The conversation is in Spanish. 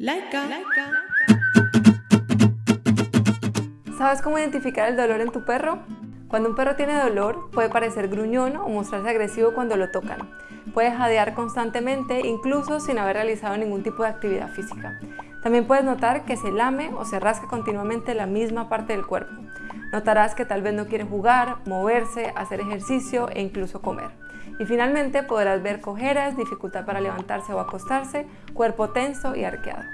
Laika. ¿Sabes cómo identificar el dolor en tu perro? Cuando un perro tiene dolor, puede parecer gruñón o mostrarse agresivo cuando lo tocan. Puede jadear constantemente, incluso sin haber realizado ningún tipo de actividad física. También puedes notar que se lame o se rasca continuamente la misma parte del cuerpo. Notarás que tal vez no quiere jugar, moverse, hacer ejercicio e incluso comer. Y finalmente podrás ver cojeras, dificultad para levantarse o acostarse, cuerpo tenso y arqueado.